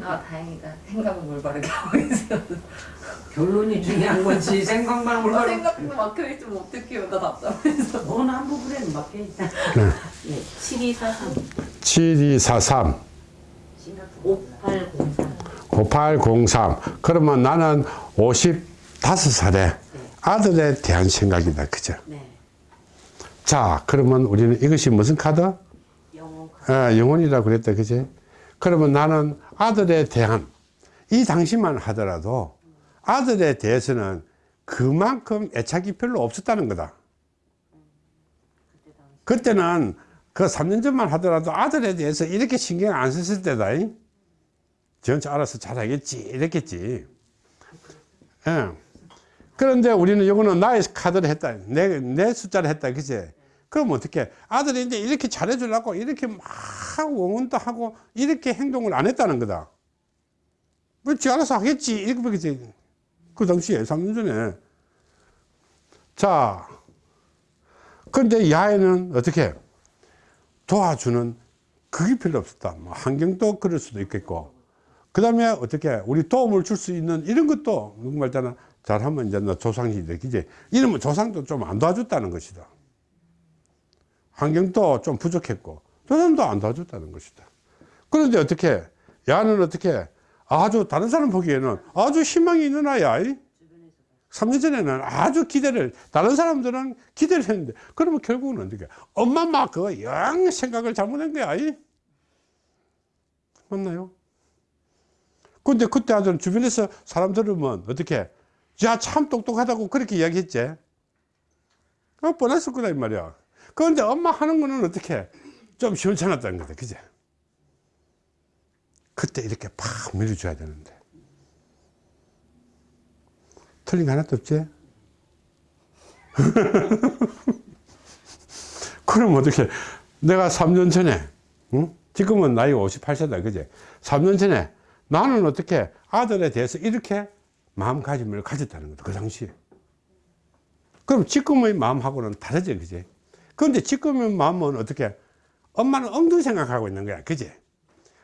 아 다행이다. 생각은 올바르게 하고 있어. 결론이 중요한 거지 생각만 아, 올바로 생각도 막혀 있으면 어떡해요. 나 답답해서. 너는 한 부분에 맡겨 있다 네. 예, 7243 7243 5803 5803 그러면 나는 55살에 아들에 대한 생각이다 그죠 네. 자 그러면 우리는 이것이 무슨 카드? 영어 아, 영혼이라고 그랬다 그지 그러면 나는 아들에 대한 이 당시만 하더라도 아들에 대해서는 그만큼 애착이 별로 없었다는 거다 그때는 그 3년 전만 하더라도 아들에 대해서 이렇게 신경 안 썼을 때다 잉? 전체 알아서 잘하겠지 이랬겠지 예. 그런데 우리는 이거는 나의 카드를 했다 내, 내 숫자를 했다 그지 그럼 어떻게 아들이 이제 이렇게 잘해주려고 이렇게 막 응원도 하고 이렇게 행동을 안 했다는 거다. 뭐지 알아서 하겠지. 이렇게 보겠지. 그 당시에 3년 전에. 자 근데 야에는 어떻게 도와주는 그게 별로 없었다. 뭐 환경도 그럴 수도 있겠고. 그 다음에 어떻게 우리 도움을 줄 수 있는 이런 것도 누구 말잖아 잘하면 이제 너 조상이지 그지. 이러면 조상도 좀 안 도와줬다는 것이다 환경도 좀 부족했고 조상도 안 도와줬다는 것이다. 그런데 어떻게 야는 어떻게 아주 다른 사람 보기에는 아주 희망이 있는 아이야. 3년 전에는 아주 기대를 다른 사람들은 기대를 했는데 그러면 결국은 어떻게 엄마 막그영 생각을 잘못한 거야. 이? 맞나요? 근데 그때 아들 주변에서 사람 들으면 어떻게 야 참 똑똑하다고 그렇게 이야기했지. 어, 뻔했을 거다 이 말이야 그런데 엄마 하는 거는 어떻게 좀 시원찮았다는 거다 그제? 그때 이렇게 팍 밀어줘야 되는데. 틀린 거 하나도 없지? 그럼 어떻게? 내가 3년 전에 응? 지금은 나이가 58세다 그제? 3년 전에 나는 어떻게 아들에 대해서 이렇게 마음가짐을 가졌다는 거다 그 당시에. 그럼 지금의 마음하고는 다르지 그지 그런데 지금의 마음은 어떻게? 엄마는 엉뚱 생각하고 있는 거야. 그지?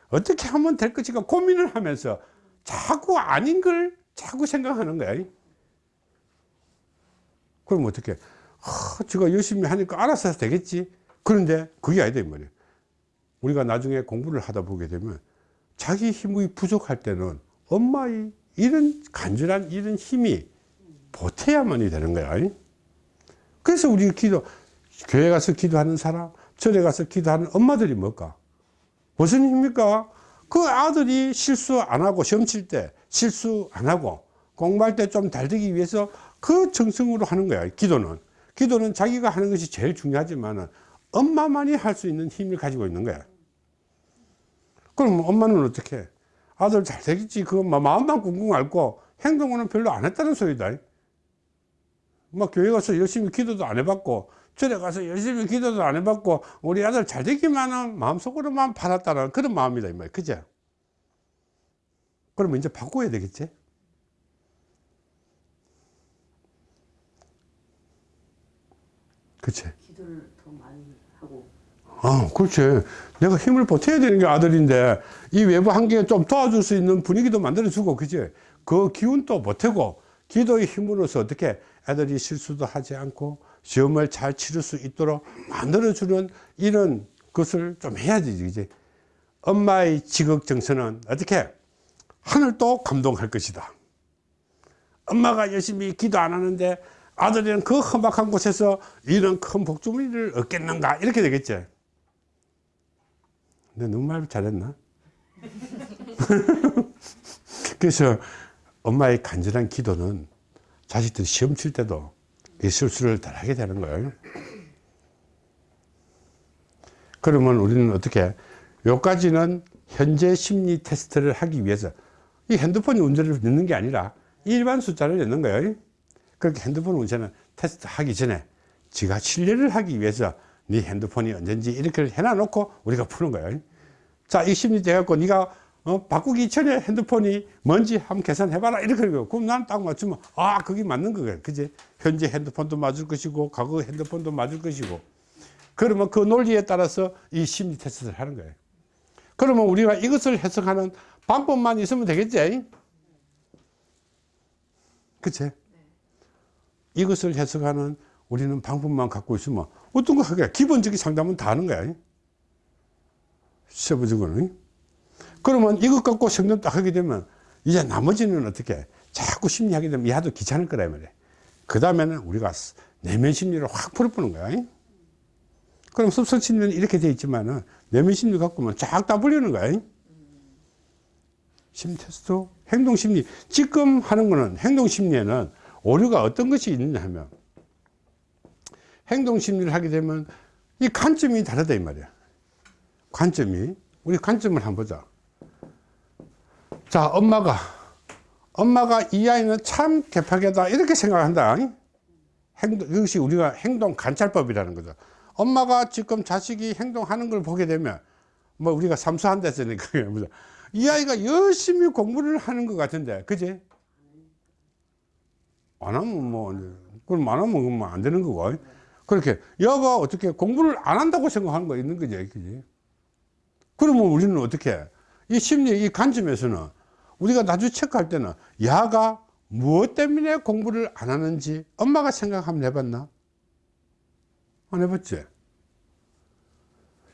어떻게 하면 될 것인가 고민을 하면서 자꾸 아닌 걸 자꾸 생각하는 거야. 그럼 어떻게? 아, 제가 열심히 하니까 알아서 되겠지. 그런데 그게 아니다 이 말이야. 우리가 나중에 공부를 하다 보게 되면 자기 힘이 부족할 때는 엄마의 이런 간절한 이런 힘이 보태야만이 되는 거야. 그래서 우리 기도 교회 가서 기도하는 사람 절에 가서 기도하는 엄마들이 뭘까? 무슨 힘입니까? 그 아들이 실수 안 하고 시험 칠 때 실수 안 하고 공부할 때좀잘 되기 위해서 그 정성으로 하는 거야 기도는. 기도는 자기가 하는 것이 제일 중요하지만 엄마만이 할 수 있는 힘을 가지고 있는 거야. 그럼 엄마는 어떻게 아들 잘 되겠지. 그거 마음만 꿍꿍 앓고 행동은 별로 안 했다는 소리다 막 교회 가서 열심히 기도도 안 해봤고 절에 가서 열심히 기도도 안 해봤고 우리 아들 잘 되기만은 마음속으로만 받았다는 그런 마음이다 이 말이야. 그죠? 그러면 이제 바꿔야 되겠지? 그치? 기도를 더 많이 하고. 아, 그렇지. 내가 힘을 보태야 되는 게 아들인데, 이 외부 환경에 좀 도와줄 수 있는 분위기도 만들어주고, 그지? 그 기운도 보태고, 기도의 힘으로서 어떻게 애들이 실수도 하지 않고, 시험을 잘 치를 수 있도록 만들어주는 이런 것을 좀 해야 되지, 그지? 엄마의 지극정서는 어떻게? 하늘도 감동할 것이다. 엄마가 열심히 기도 안 하는데, 아들이는 그 험악한 곳에서 이런 큰 복주머니를 얻겠는가? 이렇게 되겠지. 근데 너무 말 잘했나? 그래서 엄마의 간절한 기도는 자식들 시험 칠 때도 이 실수를 덜 하게 되는 거예요. 그러면 우리는 어떻게, 요까지는 현재 심리 테스트를 하기 위해서 이 핸드폰이 운전을 넣는 게 아니라 일반 숫자를 넣는 거예요. 그렇게 핸드폰 운전을 테스트 하기 전에 지가 신뢰를 하기 위해서 네 핸드폰이 언젠지 이렇게 해놔 놓고 우리가 푸는 거예요 자이 심리 돼갖고 네가 어, 바꾸기 전에 핸드폰이 뭔지 한번 계산해봐라 이렇게 그러고 그럼 나는 딱 맞추면 아 그게 맞는 거야 그지 현재 핸드폰도 맞을 것이고 과거 핸드폰도 맞을 것이고 그러면 그 논리에 따라서 이 심리 테스트를 하는 거예요 그러면 우리가 이것을 해석하는 방법만 있으면 되겠지? 그치? 이것을 해석하는 우리는 방법만 갖고 있으면 어떤 거 하게 기본적인 상담은 다 하는 거야. 세부적으로는. 그러면 이것 갖고 상담 딱 하게 되면 이제 나머지는 어떻게 자꾸 심리하게 되면 야도 귀찮을 거라 이 말이야. 그 다음에는 우리가 내면 심리를 확 풀어보는 거야. 그럼 습성 심리는 이렇게 돼 있지만은 내면 심리 갖고는 쫙다 풀리는 거야. 심리 테스트, 행동 심리. 지금 하는 거는 행동 심리에는 오류가 어떤 것이 있느냐 하면 행동 심리를 하게 되면 이 관점이 다르다 이 말이야. 관점이 우리 관점을 한번 보자. 자, 엄마가 엄마가 이 아이는 참 개파게다 이렇게 생각한다. 행동 이것이 우리가 행동 관찰법이라는 거죠. 엄마가 지금 자식이 행동하는 걸 보게 되면 뭐 우리가 삼수한다 했으니까 이 아이가 열심히 공부를 하는 것 같은데 그지? 안 하면 뭐 그럼 안 하면 뭐안 되는 거고 그렇게 여가 어떻게 공부를 안 한다고 생각하는 거 있는 거지 그지? 그러면 우리는 어떻게 이 심리 이 관점에서는 우리가 나중에 체크할 때는 야가 무엇 때문에 공부를 안 하는지 엄마가 생각 한번 해봤나? 안 해봤지?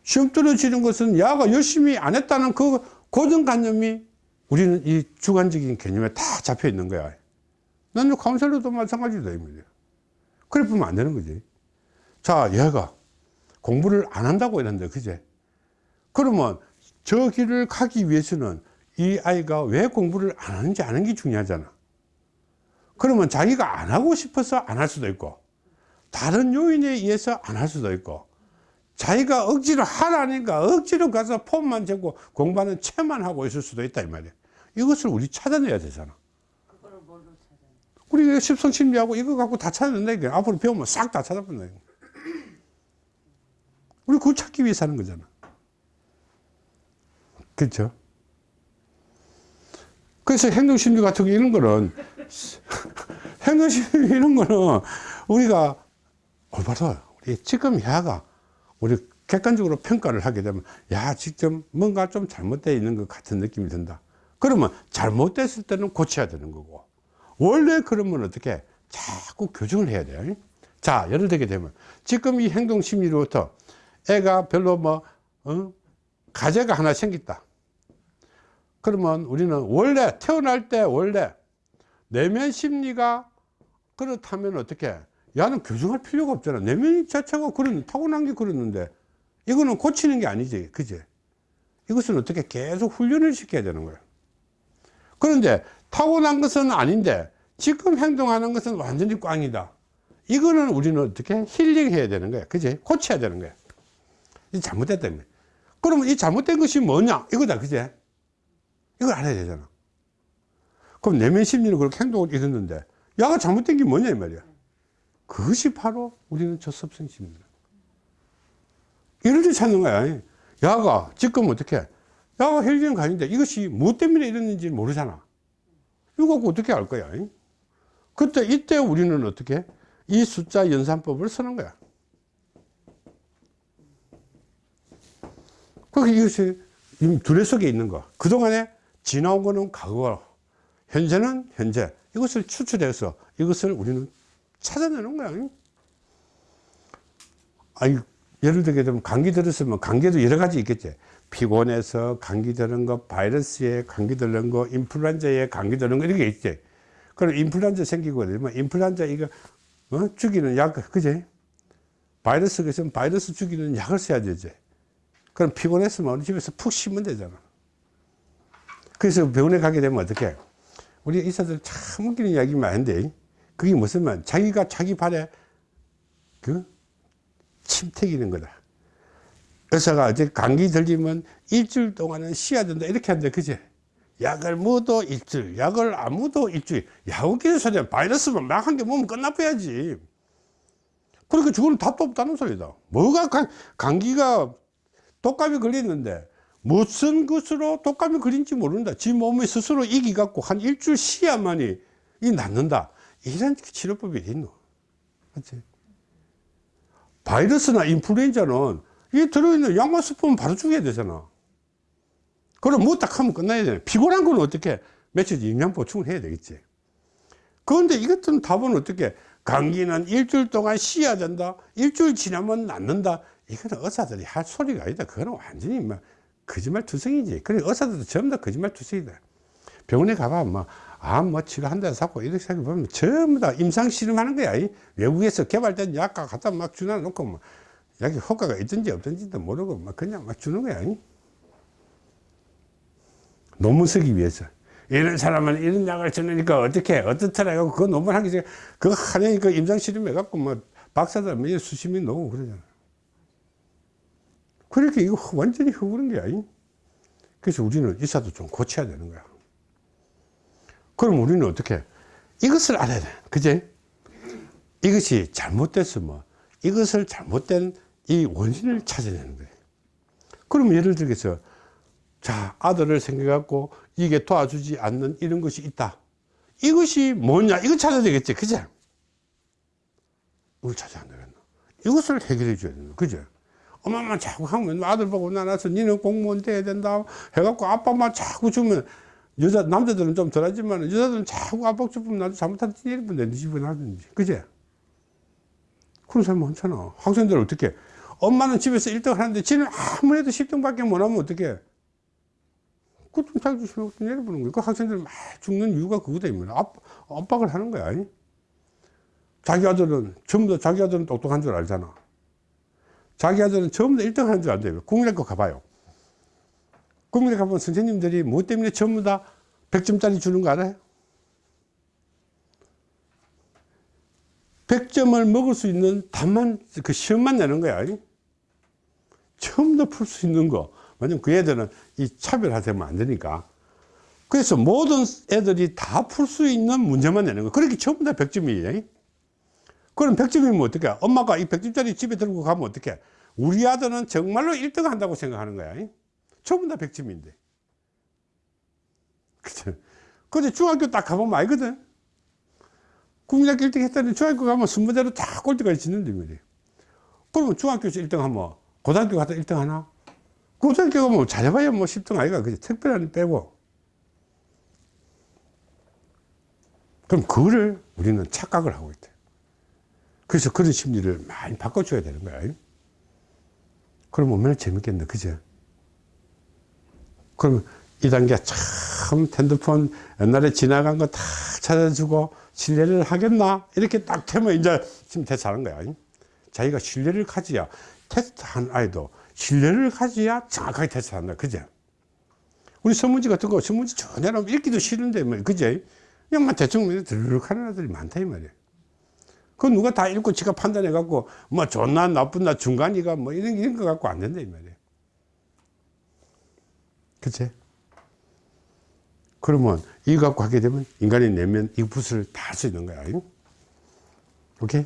시험 떨어지는 것은 야가 열심히 안 했다는 그 고정관념이 우리는 이 주관적인 개념에 다 잡혀 있는 거야. 나는 카운셀러도 마찬가지다, 이 말이야. 그래 보면 안 되는 거지. 자, 얘가 공부를 안 한다고 이랬는데, 그제? 그러면 저 길을 가기 위해서는 이 아이가 왜 공부를 안 하는지 아는 게 중요하잖아. 그러면 자기가 안 하고 싶어서 안 할 수도 있고, 다른 요인에 의해서 안 할 수도 있고, 자기가 억지로 하라니까 억지로 가서 폼만 잡고 공부하는 채만 하고 있을 수도 있다 이 말이야. 이것을 우리 찾아내야 되잖아. 그거를 뭘로? 우리 십성심리하고 이거 갖고 다 찾아낸다니까. 앞으로 배우면 싹 다 찾아본다. 우리 그거 찾기 위해서 하는 거잖아. 그렇죠? 그래서 행동심리 같은 거 이런 거는 행동심리 이런 거는 우리가 올바로 우리 지금 야가 우리 객관적으로 평가를 하게 되면 야 직접 뭔가 좀 잘못되어 있는 것 같은 느낌이 든다. 그러면 잘못됐을 때는 고쳐야 되는 거고 원래 그러면 어떻게 자꾸 교정을 해야 돼요 자 예를 들게 되면 지금 이 행동 심리로부터 애가 별로 뭐 어? 가재가 하나 생겼다 그러면 우리는 원래 태어날 때 원래 내면 심리가 그렇다면 어떻게? 야는 교정할 필요가 없잖아. 내면 자체가 그런 타고난 게 그랬는데 이거는 고치는 게 아니지. 그지? 이것은 어떻게 계속 훈련을 시켜야 되는 거야 그런데 타고난 것은 아닌데 지금 행동하는 것은 완전히 꽝이다. 이거는 우리는 어떻게 힐링해야 되는 거야. 그지? 고쳐야 되는 거야. 이 잘못됐다는 거야 그러면 이 잘못된 것이 뭐냐? 이거다 그지 이걸 알아야 되잖아. 그럼 내면 심리는 그렇게 행동을 이랬는데 야가 잘못된 게 뭐냐 이 말이야. 그것이 바로 우리는 저습성 심리다. 이럴 때 찾는 거야. 야가 지금 어떻게? 야가 헬리는 가는데 이것이 무엇 때문에 이랬는지 모르잖아. 이거 갖고 어떻게 알 거야? 그때 이때 우리는 어떻게? 이 숫자 연산법을 쓰는 거야. 그 이것이 이 두뇌 속에 있는 거. 그동안에 지나온 거는 과거 현재는 현재. 이것을 추출해서 이것을 우리는 찾아내는 거야. 아니 예를 들게 되면 감기 들었으면 감기도 여러 가지 있겠지. 피곤해서 감기 드는 거 바이러스에 감기 드는 거 인플루엔자에 감기 드는 거 이렇게 있지. 그럼 인플루엔자 생기고 그러면 인플루엔자 이거 어? 죽이는 약 그지? 바이러스가 있으면 바이러스 죽이는 약을 써야 되지. 그럼 피곤했으면 우리 집에서 푹 쉬면 되잖아 그래서 병원에 가게 되면 어떻게 우리 의사들 참 웃기는 이야기 많은데 그게 무슨 말? 자기가 자기 발에 그? 침태기는 거다. 의사가 어제 감기 들리면 일주일 동안은 쉬어야 된다. 이렇게 한다. 그지 약을 먹어도 일주일 약을 안 먹어도 일주일. 약 웃기는 소리야. 바이러스만 막한개 먹으면 끝나버야지. 그러니까 죽으면 답도 없다는 소리다. 뭐가 감, 감기가 독감이 걸렸는데 무슨 것으로 독감이 걸린지 모른다. 지 몸이 스스로 이기 갖고 한 일주일 쉬어야만이 이 낫는다. 이런 치료법이 있노? 맞지 바이러스나 인플루엔자는 이 들어있는 약만 스프면 바로 죽여야 되잖아. 그럼 뭐딱 하면 끝나야 되나 피곤한 건 어떻게 며칠营养 보충을 해야 되겠지. 그런데 이것들은 답은 어떻게? 감기는 일주일 동안 쉬어야 된다. 일주일 지나면 낫는다. 이거는 의사들이 할 소리가 아니다. 그거는 완전히 막 거짓말 투성이지. 그래 의사들도 전부 다 거짓말 투성이다. 병원에 가봐 뭐암 뭐 치료한다 사고 이렇게 생각해보면 전부 다 임상 실험하는 거야. 이 외국에서 개발된 약과 갖다 막 주나 놓고 뭐 약이 효과가 있든지 없든지도 모르고 막 그냥 막 주는 거야 이. 논문 쓰기 위해서. 이런 사람은 이런 약을 주니까 어떻게 어떻더라 그 논문 하기 전에 그거 하려니 그 임상 실험 해갖고 뭐 박사들 몇 수십 명 나오고 그러잖아 그렇게 이거 완전히 허구는 거야 이. 그래서 우리는 의사도 좀 고쳐야 되는 거야. 그럼 우리는 어떻게? 이것을 알아야 돼. 그제? 이것이 잘못됐으면 이것을 잘못된 이 원인을 찾아내는 거예요 그러면 예를 들어서 자 아들을 생겨갖고 이게 도와주지 않는 이런 것이 있다. 이것이 뭐냐? 이거 찾아야 되겠지. 그제? 이걸 찾아야 되겠나 이것을 해결해 줘야 된다 그제 엄마만 자꾸 하면 아들 보고 나나서 니는 공무원 돼야 된다 해갖고 아빠만 자꾸 주면 여자 남자들은 좀 덜하지만 여자들은 자꾸 아빠 주면 나도 잘못하면 이러면 내 집에 나든지. 그제 그런 사람 많잖아. 학생들 어떻게? 엄마는 집에서 1등 하는데 지는 아무래도 10등밖에 못하면 어떻게? 그좀 자기 주시면 내려보는 거야. 그 학생들 막 죽는 이유가 그거다 이면 압, 압박을 하는 거야 아니? 자기 아들은 전부 다 자기 아들은 똑똑한 줄 알잖아 자기 아들은 전부 다 1등 하는 줄 안돼요. 국민학교 가봐요. 국민학교 가보면 선생님들이 뭐 때문에 전부 다 100점짜리 주는 거 알아요? 100점을 먹을 수 있는 답만 그 시험만 내는 거야. 아니? 처음 다풀수 있는 거. 왜냐면 그 애들은 이 차별화되면 안 되니까. 그래서 모든 애들이 다 풀 수 있는 문제만 내는 거. 그렇게 다 100점이에요 그럼 100점이면 어떻게 엄마가 이 100점짜리 집에 들고 가면 어떻게 우리 아들은 정말로 1등 한다고 생각하는 거야 전부 다 100점인데. 그죠? 근데 중학교 딱 가보면 알거든. 국민학교 1등 했다니 중학교 가면 순번대로 다 꼴찌까지 짓는데 말이에요. 그러면 중학교에서 1등 하면 고등학교 가서 1등 하나? 고등학교 가면 잘해봐야 뭐 10등 아이가 그지? 특별한 빼고. 그럼 그거를 우리는 착각을 하고 있대 그래서 그런 심리를 많이 바꿔줘야 되는 거야. 그럼 얼마나 재밌겠네. 그죠 그러면 이 단계 참 핸드폰 옛날에 지나간 거 다 찾아주고 신뢰를 하겠나? 이렇게 딱 되면 이제 지금 대처하는 거야. 자기가 신뢰를 가져야 테스트한 아이도 신뢰를 가져야 정확하게 테스트한다. 그제? 우리 선문지 같은 거 선문지 전혀 읽기도 싫은데 뭐 그제? 그냥 막 대충 드르륵 하는 애들이 많다 이 말이야 그 누가 다 읽고 지가 판단해 갖고 뭐 좋나 나쁘나 중간이가 뭐 이런 이런 거 갖고 안 된다 이 말이야 그치? 그러면 이거 갖고 하게 되면 인간의 내면 이 붓을 다 할 수 있는 거야. 오케이?